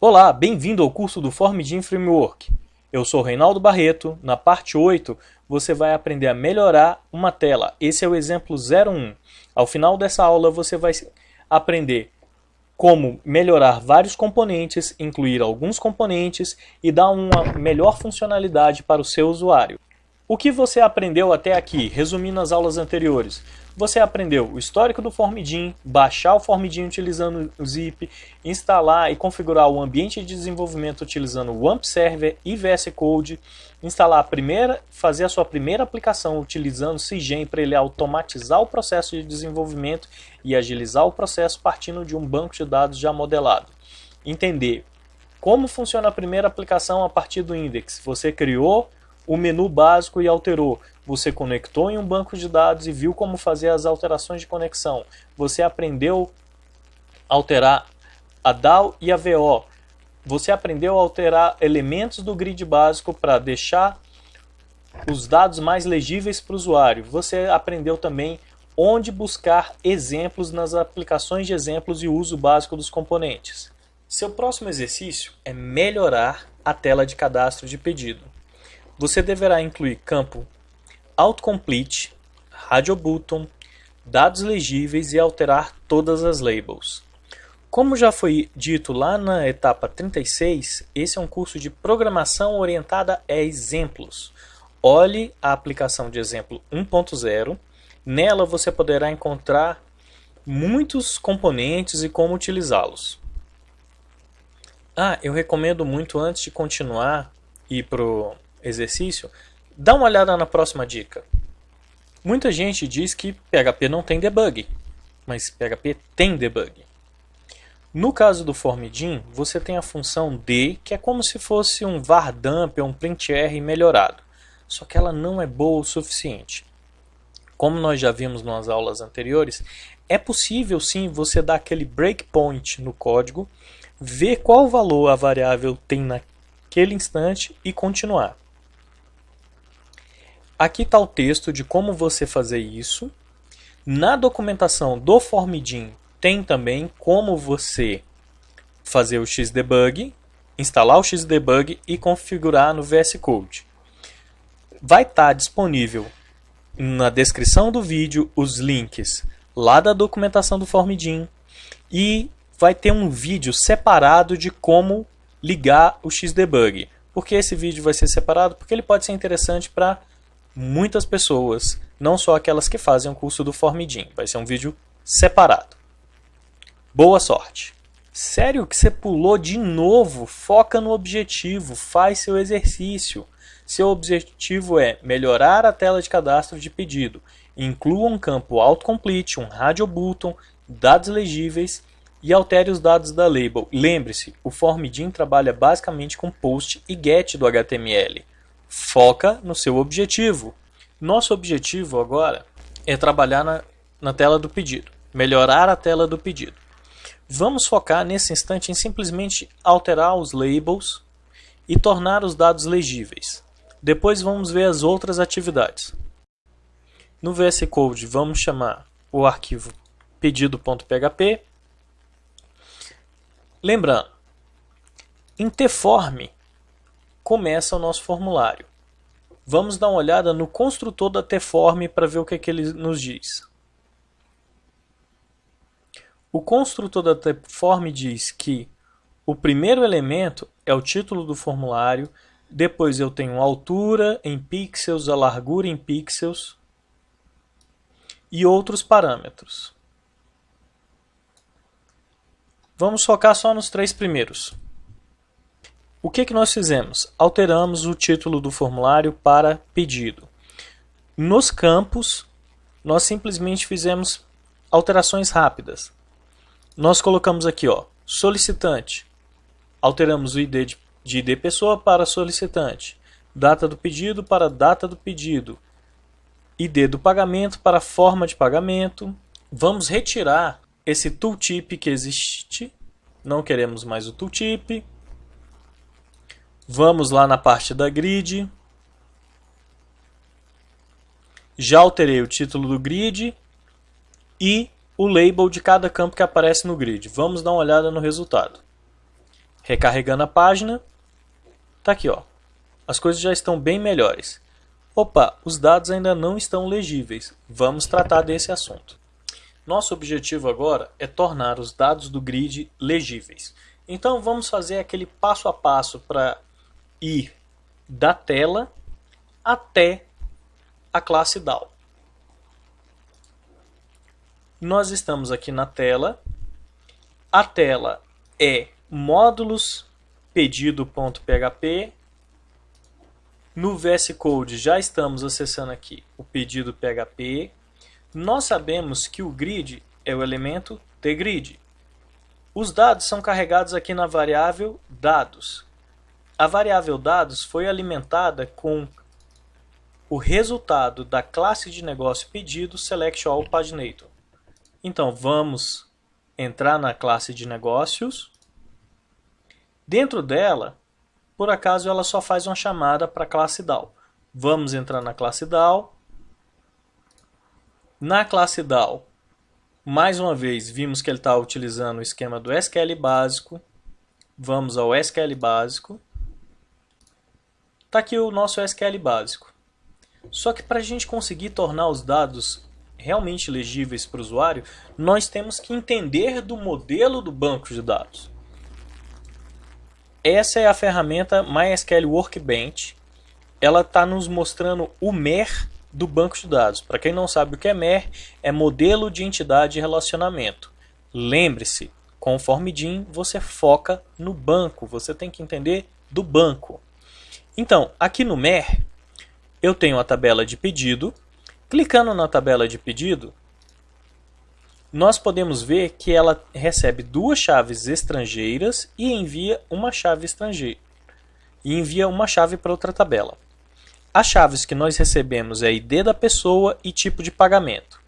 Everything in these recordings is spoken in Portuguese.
Olá, bem-vindo ao curso do FormGIM Framework. Eu sou Reinaldo Barreto. Na parte 8, você vai aprender a melhorar uma tela. Esse é o exemplo 01. Ao final dessa aula, você vai aprender como melhorar vários componentes, incluir alguns componentes e dar uma melhor funcionalidade para o seu usuário. O que você aprendeu até aqui, resumindo as aulas anteriores? Você aprendeu o histórico do Formidin, baixar o Formidin utilizando o zip, instalar e configurar o ambiente de desenvolvimento utilizando o AMP Server e VS Code, instalar a primeira, fazer a sua primeira aplicação utilizando o CIGEM para ele automatizar o processo de desenvolvimento e agilizar o processo partindo de um banco de dados já modelado. Entender como funciona a primeira aplicação a partir do index. Você criou o menu básico e alterou. Você conectou em um banco de dados e viu como fazer as alterações de conexão. Você aprendeu a alterar a DAO e a VO. Você aprendeu a alterar elementos do grid básico para deixar os dados mais legíveis para o usuário. Você aprendeu também onde buscar exemplos nas aplicações de exemplos e uso básico dos componentes. Seu próximo exercício é melhorar a tela de cadastro de pedido. Você deverá incluir campo autocomplete, radio button, dados legíveis e alterar todas as labels. Como já foi dito lá na etapa 36, esse é um curso de programação orientada a exemplos. Olhe a aplicação de exemplo 1.0. Nela você poderá encontrar muitos componentes e como utilizá-los. Ah, eu recomendo muito antes de continuar e para exercício, dá uma olhada na próxima dica. Muita gente diz que PHP não tem debug, mas PHP tem debug. No caso do formidin, você tem a função D, que é como se fosse um var dump ou um printr melhorado, só que ela não é boa o suficiente. Como nós já vimos nas aulas anteriores, é possível sim você dar aquele breakpoint no código, ver qual valor a variável tem naquele instante e continuar. Aqui está o texto de como você fazer isso. Na documentação do Formidin tem também como você fazer o Xdebug, instalar o Xdebug e configurar no VS Code. Vai estar tá disponível na descrição do vídeo os links lá da documentação do Formidin e vai ter um vídeo separado de como ligar o Xdebug. Por que esse vídeo vai ser separado? Porque ele pode ser interessante para muitas pessoas, não só aquelas que fazem o curso do Formidin. Vai ser um vídeo separado. Boa sorte! Sério que você pulou de novo? Foca no objetivo, faz seu exercício. Seu objetivo é melhorar a tela de cadastro de pedido. Inclua um campo autocomplete, um radio button, dados legíveis e altere os dados da label. Lembre-se, o Formidin trabalha basicamente com post e get do HTML. Foca no seu objetivo. Nosso objetivo agora é trabalhar na, na tela do pedido, melhorar a tela do pedido. Vamos focar nesse instante em simplesmente alterar os labels e tornar os dados legíveis. Depois vamos ver as outras atividades. No VS Code vamos chamar o arquivo pedido.php. Lembrando, em tform começa o nosso formulário. Vamos dar uma olhada no construtor da Tform para ver o que, é que ele nos diz. O construtor da Tform diz que o primeiro elemento é o título do formulário, depois eu tenho a altura em pixels, a largura em pixels e outros parâmetros. Vamos focar só nos três primeiros. O que, que nós fizemos? Alteramos o título do formulário para pedido. Nos campos, nós simplesmente fizemos alterações rápidas. Nós colocamos aqui, ó, solicitante. Alteramos o ID de, de ID pessoa para solicitante. Data do pedido para data do pedido. ID do pagamento para forma de pagamento. Vamos retirar esse tooltip que existe. Não queremos mais o tooltip. Vamos lá na parte da grid. Já alterei o título do grid e o label de cada campo que aparece no grid. Vamos dar uma olhada no resultado. Recarregando a página, tá aqui, ó. As coisas já estão bem melhores. Opa, os dados ainda não estão legíveis. Vamos tratar desse assunto. Nosso objetivo agora é tornar os dados do grid legíveis. Então vamos fazer aquele passo a passo para ir da tela até a classe DAO. Nós estamos aqui na tela. A tela é módulos pedido.php. No VS Code já estamos acessando aqui o pedido PHP. Nós sabemos que o grid é o elemento tgrid. Os dados são carregados aqui na variável dados. A variável dados foi alimentada com o resultado da classe de negócio pedido select all paginator. Então vamos entrar na classe de negócios. Dentro dela, por acaso ela só faz uma chamada para a classe DAO. Vamos entrar na classe DAO. Na classe DAO, mais uma vez, vimos que ele está utilizando o esquema do SQL básico. Vamos ao SQL básico. Está aqui o nosso SQL básico. Só que para a gente conseguir tornar os dados realmente legíveis para o usuário, nós temos que entender do modelo do banco de dados. Essa é a ferramenta MySQL Workbench. Ela está nos mostrando o MER do banco de dados. Para quem não sabe o que é MER, é modelo de entidade e relacionamento. Lembre-se, conforme DIN, você foca no banco, você tem que entender do banco. Então, aqui no MER, eu tenho a tabela de pedido. Clicando na tabela de pedido, nós podemos ver que ela recebe duas chaves estrangeiras e envia uma chave estrangeira. E envia uma chave para outra tabela. As chaves que nós recebemos é ID da pessoa e tipo de pagamento.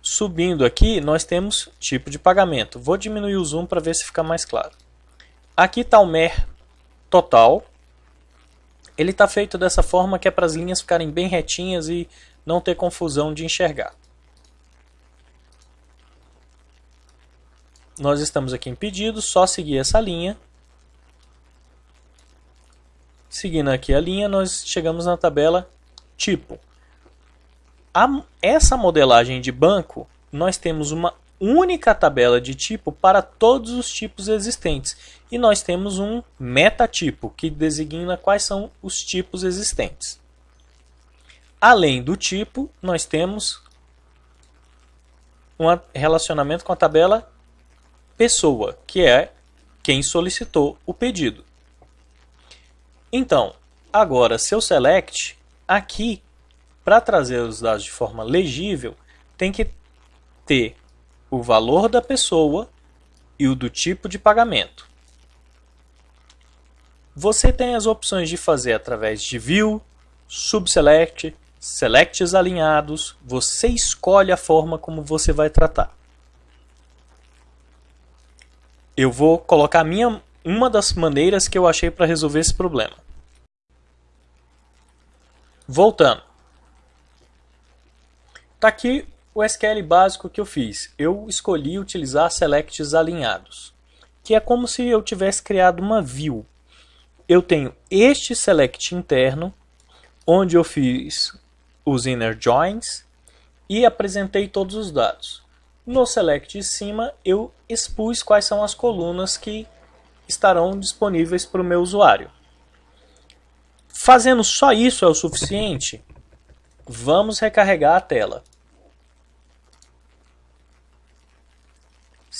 Subindo aqui, nós temos tipo de pagamento. Vou diminuir o zoom para ver se fica mais claro. Aqui está o MER total, ele está feito dessa forma que é para as linhas ficarem bem retinhas e não ter confusão de enxergar. Nós estamos aqui em pedido, só seguir essa linha. Seguindo aqui a linha, nós chegamos na tabela tipo. A, essa modelagem de banco, nós temos uma única tabela de tipo para todos os tipos existentes. E nós temos um metatipo, que designa quais são os tipos existentes. Além do tipo, nós temos um relacionamento com a tabela pessoa, que é quem solicitou o pedido. Então, agora seu select, aqui, para trazer os dados de forma legível, tem que ter o valor da pessoa e o do tipo de pagamento. Você tem as opções de fazer através de View, Subselect, Selects alinhados, você escolhe a forma como você vai tratar. Eu vou colocar minha, uma das maneiras que eu achei para resolver esse problema. Voltando. Está aqui o SQL básico que eu fiz, eu escolhi utilizar selects alinhados, que é como se eu tivesse criado uma view. Eu tenho este select interno, onde eu fiz os inner joins e apresentei todos os dados. No select de cima, eu expus quais são as colunas que estarão disponíveis para o meu usuário. Fazendo só isso é o suficiente? Vamos recarregar a tela.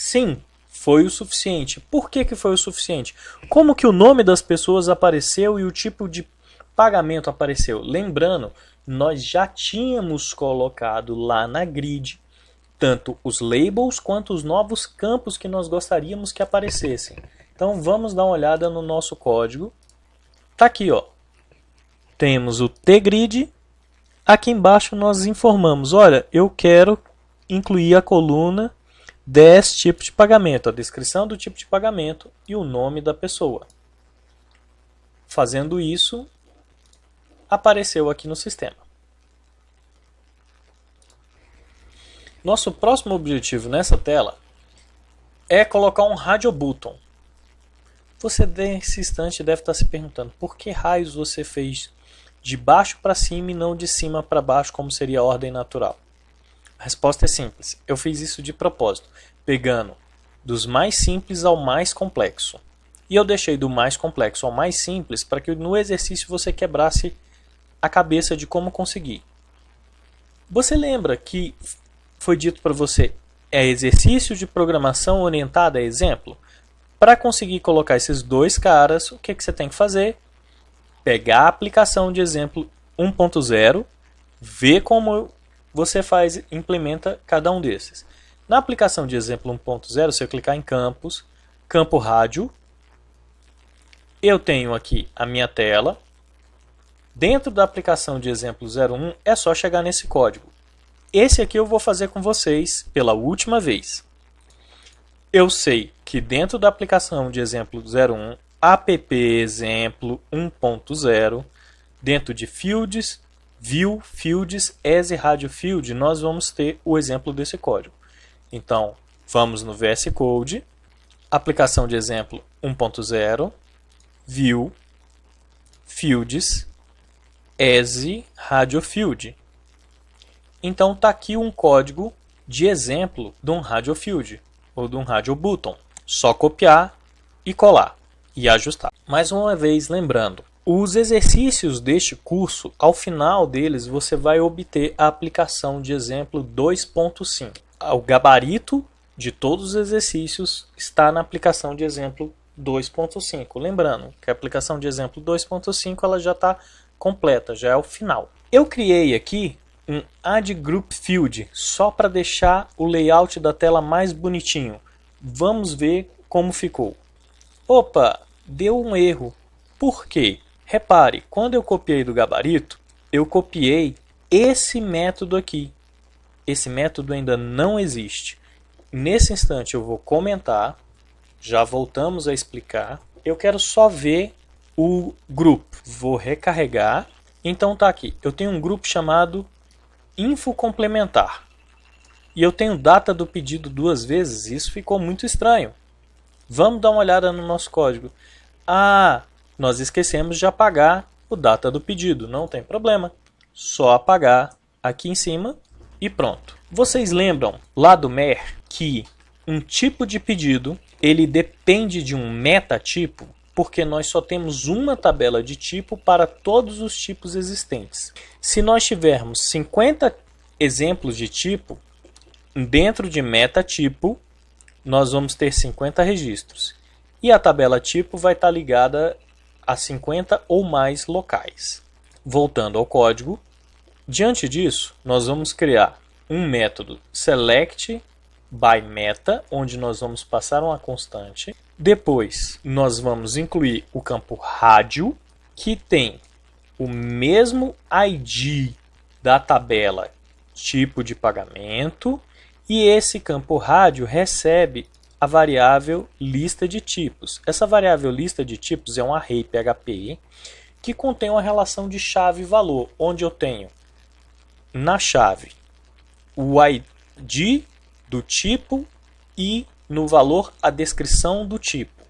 Sim, foi o suficiente. Por que, que foi o suficiente? Como que o nome das pessoas apareceu e o tipo de pagamento apareceu? Lembrando, nós já tínhamos colocado lá na grid tanto os labels quanto os novos campos que nós gostaríamos que aparecessem. Então vamos dar uma olhada no nosso código. Tá aqui, ó. Temos o tgrid. Aqui embaixo nós informamos, olha, eu quero incluir a coluna 10 tipos de pagamento, a descrição do tipo de pagamento e o nome da pessoa. Fazendo isso, apareceu aqui no sistema. Nosso próximo objetivo nessa tela é colocar um radio button. Você nesse instante deve estar se perguntando por que raios você fez de baixo para cima e não de cima para baixo, como seria a ordem natural? A resposta é simples. Eu fiz isso de propósito, pegando dos mais simples ao mais complexo. E eu deixei do mais complexo ao mais simples para que no exercício você quebrasse a cabeça de como conseguir. Você lembra que foi dito para você é exercício de programação orientada a exemplo? Para conseguir colocar esses dois caras, o que, que você tem que fazer? Pegar a aplicação de exemplo 1.0, ver como você faz, implementa cada um desses. Na aplicação de exemplo 1.0, se eu clicar em campos, campo rádio, eu tenho aqui a minha tela. Dentro da aplicação de exemplo 01, é só chegar nesse código. Esse aqui eu vou fazer com vocês pela última vez. Eu sei que dentro da aplicação de exemplo 01, app exemplo 1.0, dentro de fields, view, fields, as radio field, nós vamos ter o exemplo desse código. Então, vamos no VS Code, aplicação de exemplo 1.0, view, fields, as radio field. Então está aqui um código de exemplo de um radio field ou de um radio button. Só copiar e colar e ajustar. Mais uma vez lembrando, os exercícios deste curso, ao final deles você vai obter a aplicação de exemplo 2.5. O gabarito de todos os exercícios está na aplicação de exemplo 2.5. Lembrando que a aplicação de exemplo 2.5 ela já está completa, já é o final. Eu criei aqui um Add Group Field, só para deixar o layout da tela mais bonitinho. Vamos ver como ficou. Opa, deu um erro. Por quê? Repare, quando eu copiei do gabarito, eu copiei esse método aqui. Esse método ainda não existe. Nesse instante eu vou comentar, já voltamos a explicar. Eu quero só ver o grupo. Vou recarregar. Então tá aqui. Eu tenho um grupo chamado info complementar. E eu tenho data do pedido duas vezes, isso ficou muito estranho. Vamos dar uma olhada no nosso código. Ah, nós esquecemos de apagar o data do pedido, não tem problema. Só apagar aqui em cima e pronto. Vocês lembram lá do MER que um tipo de pedido ele depende de um metatipo porque nós só temos uma tabela de tipo para todos os tipos existentes. Se nós tivermos 50 exemplos de tipo, dentro de metatipo, nós vamos ter 50 registros. E a tabela tipo vai estar ligada a 50 ou mais locais. Voltando ao código, diante disso, nós vamos criar um método select by meta, onde nós vamos passar uma constante depois, nós vamos incluir o campo rádio, que tem o mesmo ID da tabela tipo de pagamento, e esse campo rádio recebe a variável lista de tipos. Essa variável lista de tipos é um array PHP que contém uma relação de chave e valor, onde eu tenho na chave o ID do tipo e no valor a descrição do tipo.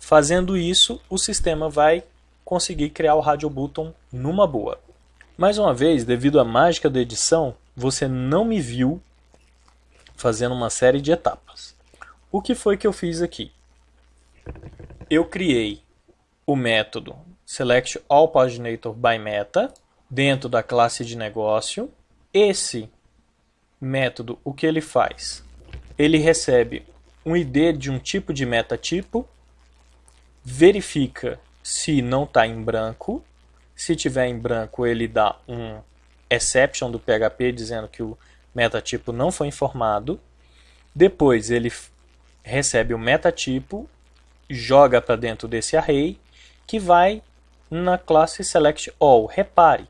Fazendo isso, o sistema vai conseguir criar o radio button numa boa. Mais uma vez, devido à mágica da edição, você não me viu fazendo uma série de etapas. O que foi que eu fiz aqui? Eu criei o método select all paginator by meta dentro da classe de negócio. Esse método, o que ele faz? Ele recebe um ID de um tipo de metatipo, verifica se não está em branco. Se tiver em branco, ele dá um exception do PHP dizendo que o metatipo não foi informado. Depois ele recebe o metatipo, joga para dentro desse array, que vai na classe select all. Repare,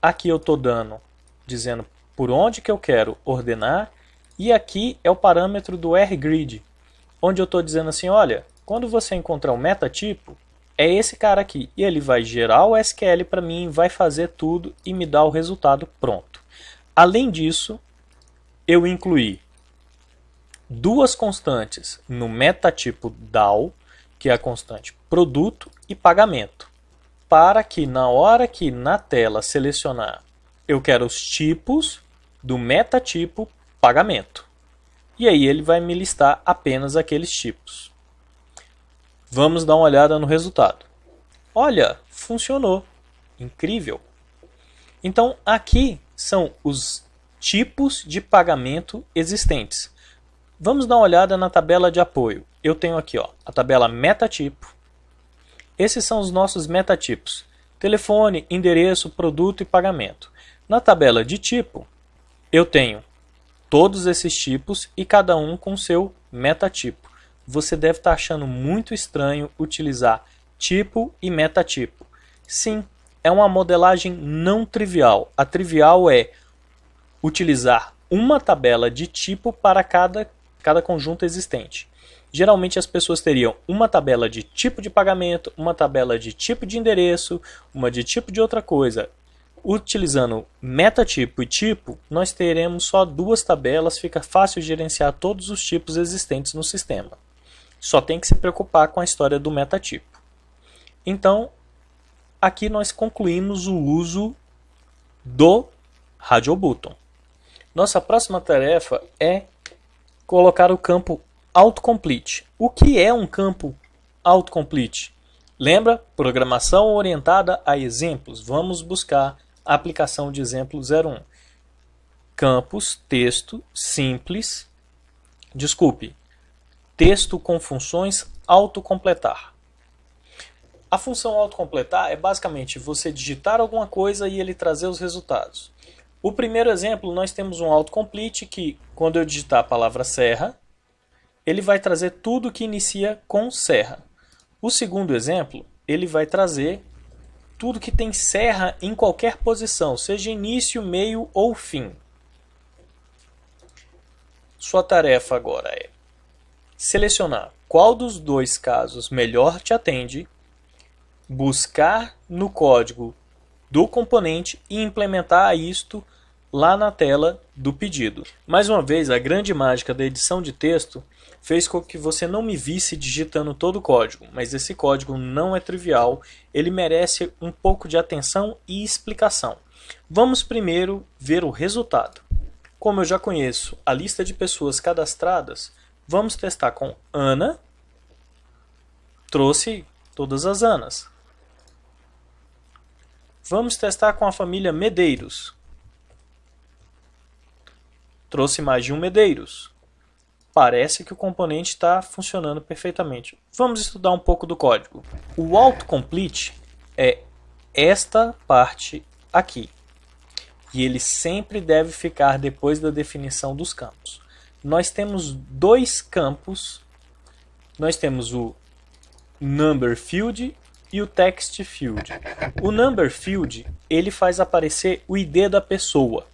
aqui eu estou dando, dizendo por onde que eu quero ordenar e aqui é o parâmetro do rgrid, onde eu estou dizendo assim, olha, quando você encontrar um metatipo, é esse cara aqui. E ele vai gerar o SQL para mim, vai fazer tudo e me dar o resultado pronto. Além disso, eu incluí duas constantes no metatipo DAO, que é a constante produto e pagamento, para que na hora que na tela selecionar eu quero os tipos do metatipo pagamento. E aí ele vai me listar apenas aqueles tipos. Vamos dar uma olhada no resultado. Olha, funcionou. Incrível. Então aqui são os tipos de pagamento existentes. Vamos dar uma olhada na tabela de apoio. Eu tenho aqui ó, a tabela metatipo. Esses são os nossos metatipos. Telefone, endereço, produto e pagamento. Na tabela de tipo, eu tenho todos esses tipos e cada um com seu metatipo. Você deve estar achando muito estranho utilizar tipo e metatipo. Sim, é uma modelagem não trivial. A trivial é utilizar uma tabela de tipo para cada, cada conjunto existente. Geralmente as pessoas teriam uma tabela de tipo de pagamento, uma tabela de tipo de endereço, uma de tipo de outra coisa. Utilizando metatipo e tipo, nós teremos só duas tabelas, fica fácil gerenciar todos os tipos existentes no sistema. Só tem que se preocupar com a história do metatipo. Então, aqui nós concluímos o uso do Radio Button. Nossa próxima tarefa é colocar o campo autocomplete. O que é um campo autocomplete? Lembra? Programação orientada a exemplos. Vamos buscar a aplicação de exemplo 01. Campos, texto, simples. Desculpe, texto com funções autocompletar. A função autocompletar é basicamente você digitar alguma coisa e ele trazer os resultados. O primeiro exemplo, nós temos um autocomplete que, quando eu digitar a palavra serra, ele vai trazer tudo que inicia com serra. O segundo exemplo, ele vai trazer tudo que tem serra em qualquer posição, seja início, meio ou fim. Sua tarefa agora é selecionar qual dos dois casos melhor te atende buscar no código do componente e implementar isto lá na tela do pedido. Mais uma vez, a grande mágica da edição de texto fez com que você não me visse digitando todo o código, mas esse código não é trivial, ele merece um pouco de atenção e explicação. Vamos primeiro ver o resultado. Como eu já conheço a lista de pessoas cadastradas, vamos testar com Ana. Trouxe todas as Anas. Vamos testar com a família Medeiros. Trouxe mais de um Medeiros. Parece que o componente está funcionando perfeitamente. Vamos estudar um pouco do código. O autocomplete é esta parte aqui. E ele sempre deve ficar depois da definição dos campos. Nós temos dois campos. Nós temos o number field e o text field. O number field, ele faz aparecer o ID da pessoa.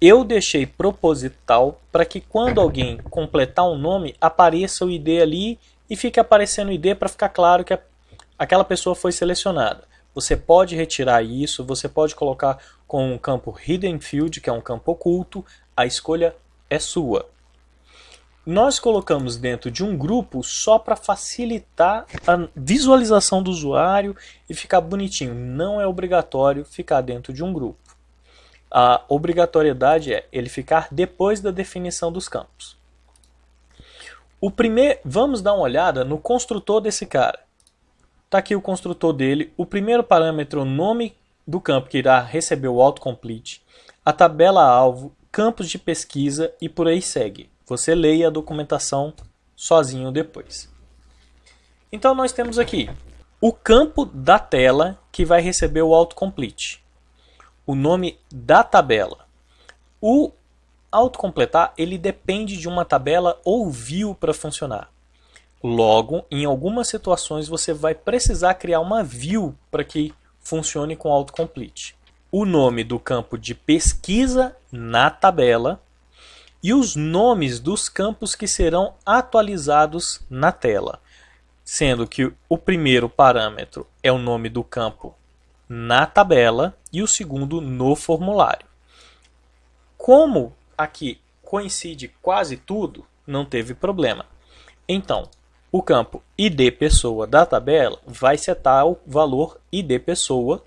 Eu deixei proposital para que quando alguém completar um nome, apareça o ID ali e fique aparecendo o ID para ficar claro que aquela pessoa foi selecionada. Você pode retirar isso, você pode colocar com um campo Hidden Field, que é um campo oculto, a escolha é sua. Nós colocamos dentro de um grupo só para facilitar a visualização do usuário e ficar bonitinho. Não é obrigatório ficar dentro de um grupo. A obrigatoriedade é ele ficar depois da definição dos campos. O primeiro, vamos dar uma olhada no construtor desse cara. Está aqui o construtor dele. O primeiro parâmetro, o nome do campo que irá receber o autocomplete, a tabela alvo, campos de pesquisa e por aí segue. Você leia a documentação sozinho depois. Então nós temos aqui o campo da tela que vai receber o autocomplete. O nome da tabela. O autocompletar ele depende de uma tabela ou view para funcionar. Logo, em algumas situações você vai precisar criar uma view para que funcione com autocomplete. O nome do campo de pesquisa na tabela e os nomes dos campos que serão atualizados na tela, sendo que o primeiro parâmetro é o nome do campo na tabela e o segundo no formulário. Como aqui coincide quase tudo, não teve problema. Então, O campo ID pessoa da tabela vai setar o valor ID pessoa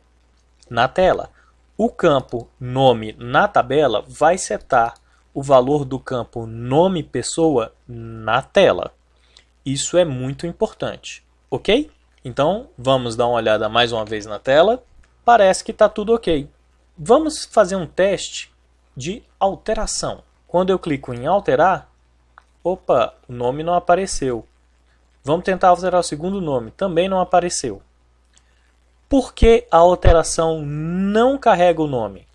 na tela. O campo nome na tabela vai setar o valor do campo nome pessoa na tela. Isso é muito importante, ok? Então, vamos dar uma olhada mais uma vez na tela. Parece que está tudo ok. Vamos fazer um teste de alteração. Quando eu clico em alterar, opa, o nome não apareceu. Vamos tentar alterar o segundo nome, também não apareceu. Por que a alteração não carrega o nome?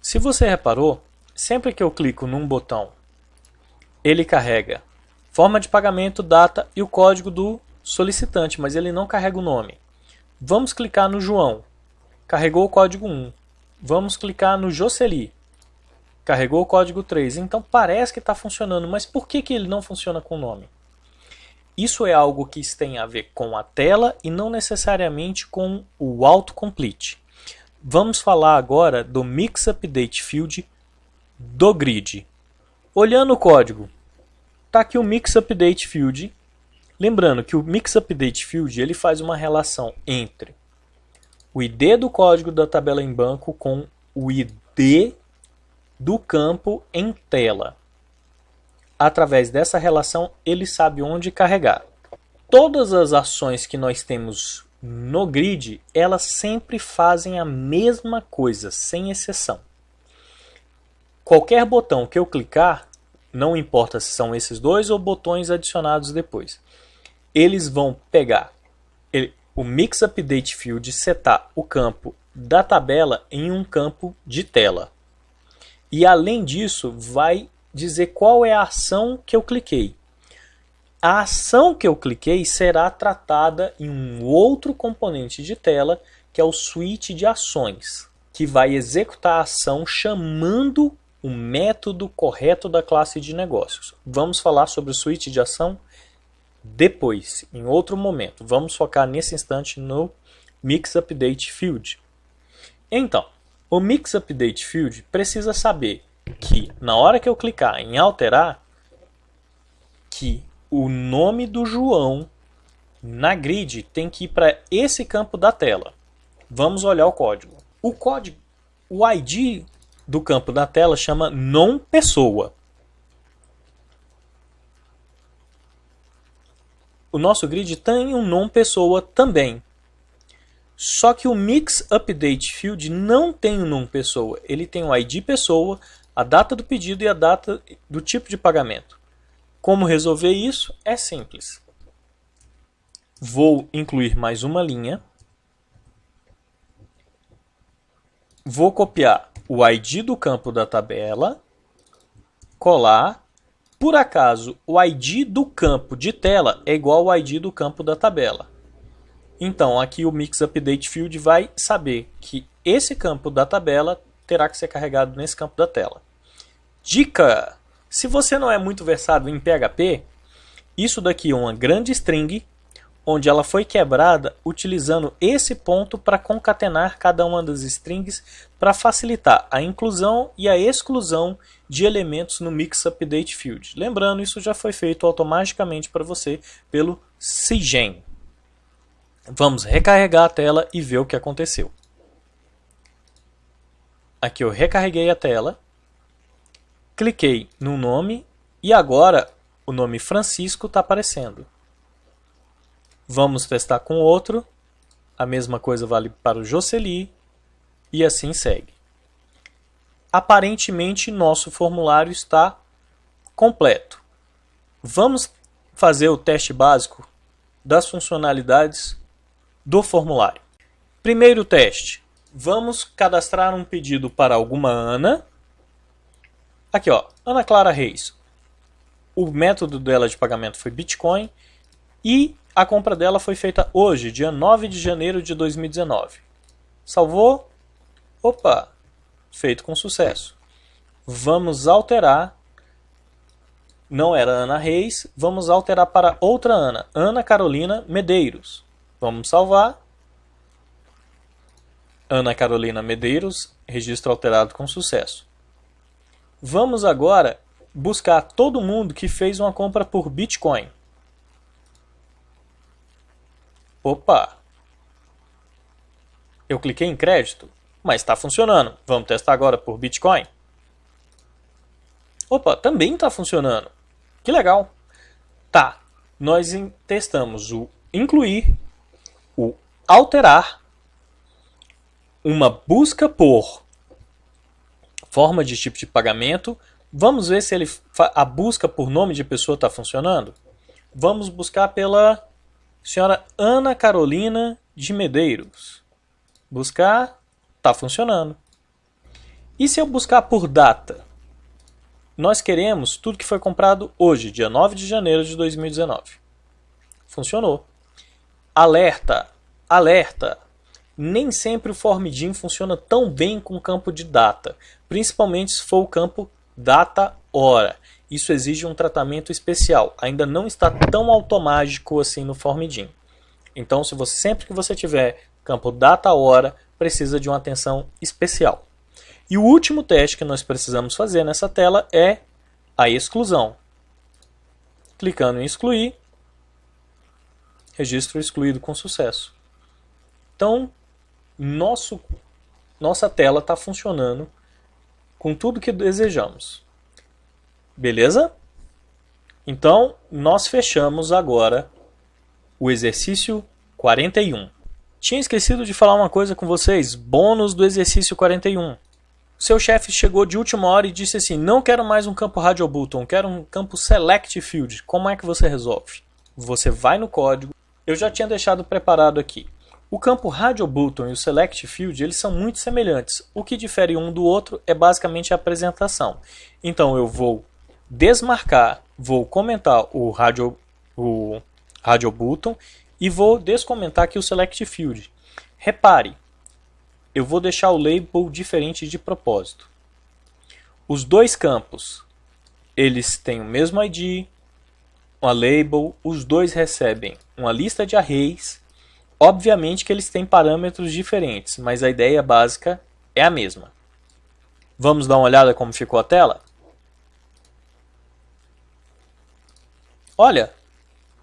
Se você reparou, sempre que eu clico num botão, ele carrega forma de pagamento, data e o código do solicitante, mas ele não carrega o nome. Vamos clicar no João, carregou o código 1. Vamos clicar no Jocely, carregou o código 3. Então parece que está funcionando, mas por que, que ele não funciona com o nome? Isso é algo que tem a ver com a tela e não necessariamente com o autocomplete. Vamos falar agora do Mix Update Field do grid. Olhando o código, está aqui o Mix Update Field. Lembrando que o Mix Update Field ele faz uma relação entre o ID do código da tabela em banco com o ID do campo em tela. Através dessa relação, ele sabe onde carregar. Todas as ações que nós temos no grid, elas sempre fazem a mesma coisa, sem exceção. Qualquer botão que eu clicar, não importa se são esses dois ou botões adicionados depois, eles vão pegar o Mix Update Field setar o campo da tabela em um campo de tela. E além disso, vai dizer qual é a ação que eu cliquei. A ação que eu cliquei será tratada em um outro componente de tela, que é o switch de ações, que vai executar a ação chamando o método correto da classe de negócios. Vamos falar sobre o switch de ação depois, em outro momento. Vamos focar nesse instante no Mix Update Field. Então, o Mix Update Field precisa saber que na hora que eu clicar em alterar, que o nome do João na grid tem que ir para esse campo da tela. Vamos olhar o código. O código, o ID do campo da tela chama non pessoa. O nosso grid tem um non pessoa também. Só que o Mix Update Field não tem um non pessoa. Ele tem o ID pessoa, a data do pedido e a data do tipo de pagamento. Como resolver isso? É simples. Vou incluir mais uma linha. Vou copiar o ID do campo da tabela, colar. Por acaso, o ID do campo de tela é igual ao ID do campo da tabela. Então, aqui o Mix Update Field vai saber que esse campo da tabela terá que ser carregado nesse campo da tela. Dica! Se você não é muito versado em PHP, isso daqui é uma grande string, onde ela foi quebrada utilizando esse ponto para concatenar cada uma das strings para facilitar a inclusão e a exclusão de elementos no Mix Update Field. Lembrando, isso já foi feito automaticamente para você pelo Cygen. Vamos recarregar a tela e ver o que aconteceu. Aqui eu recarreguei a tela cliquei no nome e agora o nome Francisco está aparecendo. Vamos testar com outro. A mesma coisa vale para o Jocely e assim segue. Aparentemente nosso formulário está completo. Vamos fazer o teste básico das funcionalidades do formulário. Primeiro teste. Vamos cadastrar um pedido para alguma Ana Aqui, ó, Ana Clara Reis. O método dela de pagamento foi Bitcoin e a compra dela foi feita hoje, dia 9 de janeiro de 2019. Salvou? Opa! Feito com sucesso. Vamos alterar. Não era Ana Reis, vamos alterar para outra Ana, Ana Carolina Medeiros. Vamos salvar. Ana Carolina Medeiros, registro alterado com sucesso. Vamos agora buscar todo mundo que fez uma compra por Bitcoin. Opa! Eu cliquei em crédito, mas está funcionando. Vamos testar agora por Bitcoin. Opa, também está funcionando. Que legal. Tá, nós testamos o incluir, o alterar, uma busca por forma de tipo de pagamento. Vamos ver se ele, a busca por nome de pessoa está funcionando? Vamos buscar pela senhora Ana Carolina de Medeiros. Buscar, está funcionando. E se eu buscar por data? Nós queremos tudo que foi comprado hoje, dia 9 de janeiro de 2019. Funcionou. Alerta, alerta. Nem sempre o Formidim funciona tão bem com o campo de data, principalmente se for o campo data-hora. Isso exige um tratamento especial, ainda não está tão automático assim no Formidim. Então, se você sempre que você tiver campo data-hora, precisa de uma atenção especial. E o último teste que nós precisamos fazer nessa tela é a exclusão. Clicando em excluir, registro excluído com sucesso. Então, nosso, nossa tela está funcionando com tudo que desejamos. Beleza? Então, nós fechamos agora o exercício 41. Tinha esquecido de falar uma coisa com vocês, bônus do exercício 41. Seu chefe chegou de última hora e disse assim, não quero mais um campo Radio Button, quero um campo Select Field. Como é que você resolve? Você vai no código, eu já tinha deixado preparado aqui. O campo Radio Button e o Select Field eles são muito semelhantes. O que difere um do outro é basicamente a apresentação. Então eu vou desmarcar, vou comentar o radio, o radio button e vou descomentar aqui o select field. Repare, eu vou deixar o label diferente de propósito. Os dois campos, eles têm o mesmo ID, uma label, os dois recebem uma lista de arrays. Obviamente que eles têm parâmetros diferentes, mas a ideia básica é a mesma. Vamos dar uma olhada como ficou a tela? Olha,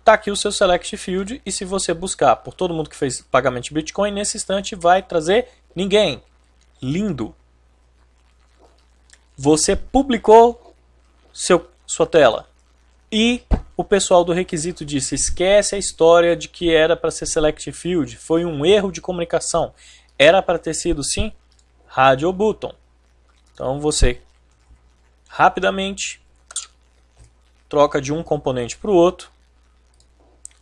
tá aqui o seu Select Field e se você buscar por todo mundo que fez pagamento de Bitcoin, nesse instante vai trazer ninguém. Lindo. Você publicou seu, sua tela e o pessoal do requisito disse, esquece a história de que era para ser Select Field, foi um erro de comunicação. Era para ter sido sim Radio Button. Então você rapidamente troca de um componente para o outro,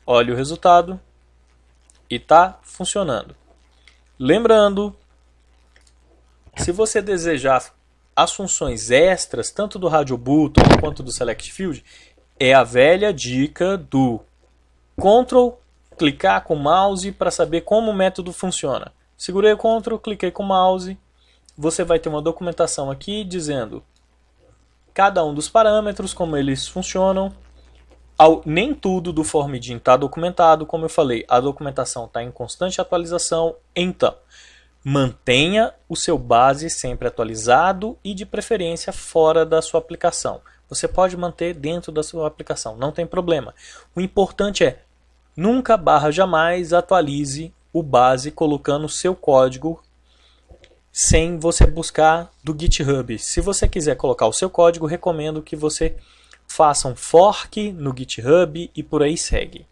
olha o resultado e está funcionando. Lembrando, se você desejar as funções extras, tanto do Radio Button quanto do Select Field, é a velha dica do Ctrl, clicar com o mouse para saber como o método funciona. Segurei o Ctrl, cliquei com o mouse, você vai ter uma documentação aqui dizendo cada um dos parâmetros, como eles funcionam. Ao, nem tudo do Formidim está documentado, como eu falei, a documentação está em constante atualização, então mantenha o seu base sempre atualizado e de preferência fora da sua aplicação. Você pode manter dentro da sua aplicação, não tem problema. O importante é nunca barra jamais atualize o base colocando o seu código sem você buscar do GitHub. Se você quiser colocar o seu código, recomendo que você faça um fork no GitHub e por aí segue.